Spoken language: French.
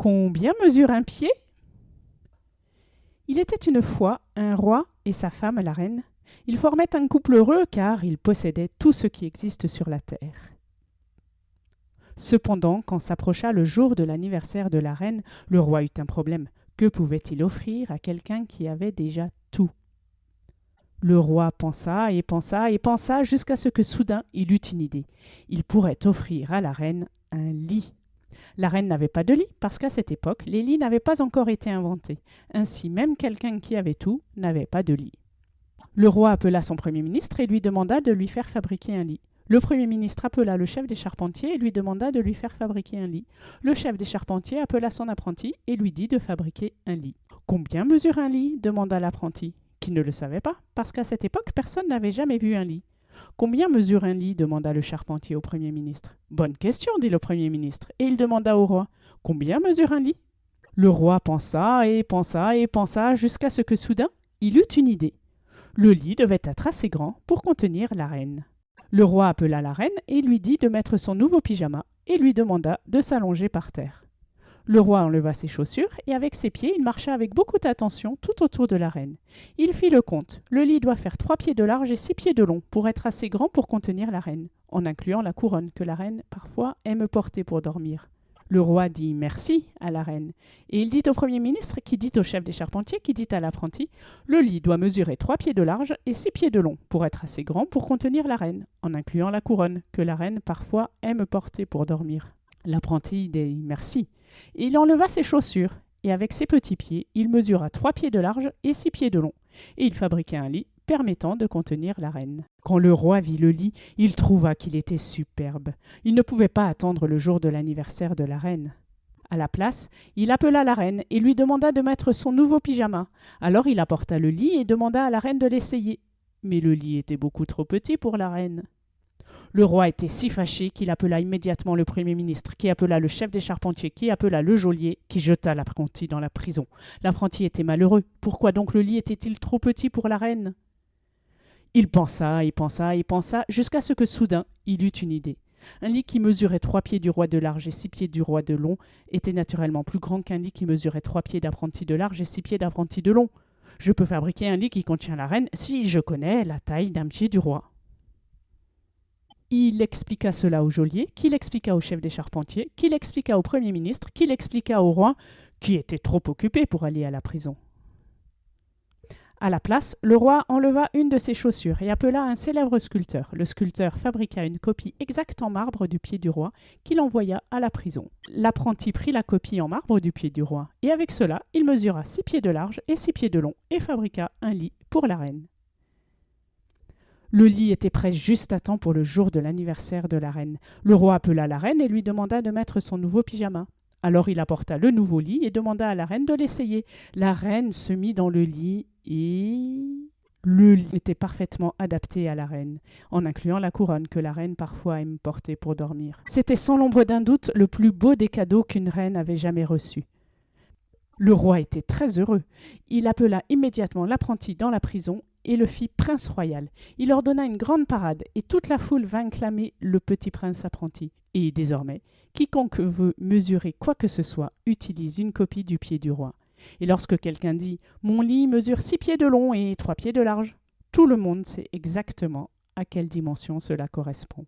Combien mesure un pied? Il était une fois un roi et sa femme la reine. Ils formaient un couple heureux car ils possédaient tout ce qui existe sur la terre. Cependant, quand s'approcha le jour de l'anniversaire de la reine, le roi eut un problème. Que pouvait-il offrir à quelqu'un qui avait déjà tout? Le roi pensa et pensa et pensa jusqu'à ce que soudain il eut une idée. Il pourrait offrir à la reine un lit. La reine n'avait pas de lit parce qu'à cette époque, les lits n'avaient pas encore été inventés. Ainsi, même quelqu'un qui avait tout n'avait pas de lit. Le roi appela son premier ministre et lui demanda de lui faire fabriquer un lit. Le Premier ministre appela le chef des charpentiers et lui demanda de lui faire fabriquer un lit. Le chef des charpentiers appela son apprenti et lui dit de fabriquer un lit. Combien mesure un lit? demanda l'apprenti, qui ne le savait pas, parce qu'à cette époque personne n'avait jamais vu un lit. Combien mesure un lit demanda le charpentier au Premier ministre. Bonne question, dit le Premier ministre, et il demanda au roi. Combien mesure un lit? Le roi pensa et pensa et pensa jusqu'à ce que soudain il eut une idée. Le lit devait être assez grand pour contenir la reine. Le roi appela la reine et lui dit de mettre son nouveau pyjama et lui demanda de s'allonger par terre. Le roi enleva ses chaussures et avec ses pieds il marcha avec beaucoup d'attention tout autour de la reine. Il fit le compte. Le lit doit faire trois pieds de large et six pieds de long pour être assez grand pour contenir la reine, en incluant la couronne que la reine parfois aime porter pour dormir. Le roi dit merci à la reine, et il dit au Premier ministre, qui dit au chef des charpentiers, qui dit à l'apprenti, le lit doit mesurer trois pieds de large et six pieds de long, pour être assez grand pour contenir la reine, en incluant la couronne, que la reine parfois aime porter pour dormir. L'apprenti dit merci, il enleva ses chaussures, et avec ses petits pieds, il mesura trois pieds de large et six pieds de long, et il fabriqua un lit permettant de contenir la reine. Quand le roi vit le lit, il trouva qu'il était superbe. Il ne pouvait pas attendre le jour de l'anniversaire de la reine. À la place, il appela la reine et lui demanda de mettre son nouveau pyjama. Alors il apporta le lit et demanda à la reine de l'essayer. Mais le lit était beaucoup trop petit pour la reine. Le roi était si fâché qu'il appela immédiatement le Premier ministre, qui appela le chef des charpentiers, qui appela le geôlier, qui jeta l'apprenti dans la prison. L'apprenti était malheureux. Pourquoi donc le lit était-il trop petit pour la reine? Il pensa et pensa et pensa jusqu'à ce que soudain il eut une idée. Un lit qui mesurait trois pieds du roi de large et six pieds du roi de long était naturellement plus grand qu'un lit qui mesurait trois pieds d'apprenti de large et six pieds d'apprenti de long. Je peux fabriquer un lit qui contient la reine si je connais la taille d'un pied du roi. Il expliqua cela au geôlier, qui l'expliqua au chef des charpentiers, qui l'expliqua au premier ministre, qui l'expliqua au roi, qui était trop occupé pour aller à la prison. À la place, le roi enleva une de ses chaussures et appela un célèbre sculpteur. Le sculpteur fabriqua une copie exacte en marbre du pied du roi qu'il envoya à la prison. L'apprenti prit la copie en marbre du pied du roi et avec cela, il mesura six pieds de large et six pieds de long et fabriqua un lit pour la reine. Le lit était prêt juste à temps pour le jour de l'anniversaire de la reine. Le roi appela la reine et lui demanda de mettre son nouveau pyjama. Alors il apporta le nouveau lit et demanda à la reine de l'essayer. La reine se mit dans le lit et le lit était parfaitement adapté à la reine, en incluant la couronne que la reine parfois aime porter pour dormir. C'était sans l'ombre d'un doute le plus beau des cadeaux qu'une reine avait jamais reçu. Le roi était très heureux. Il appela immédiatement l'apprenti dans la prison et le fit prince royal. Il ordonna une grande parade et toute la foule vint clamer le petit prince apprenti. Et désormais, quiconque veut mesurer quoi que ce soit utilise une copie du pied du roi. Et lorsque quelqu'un dit Mon lit mesure six pieds de long et trois pieds de large, tout le monde sait exactement à quelle dimension cela correspond.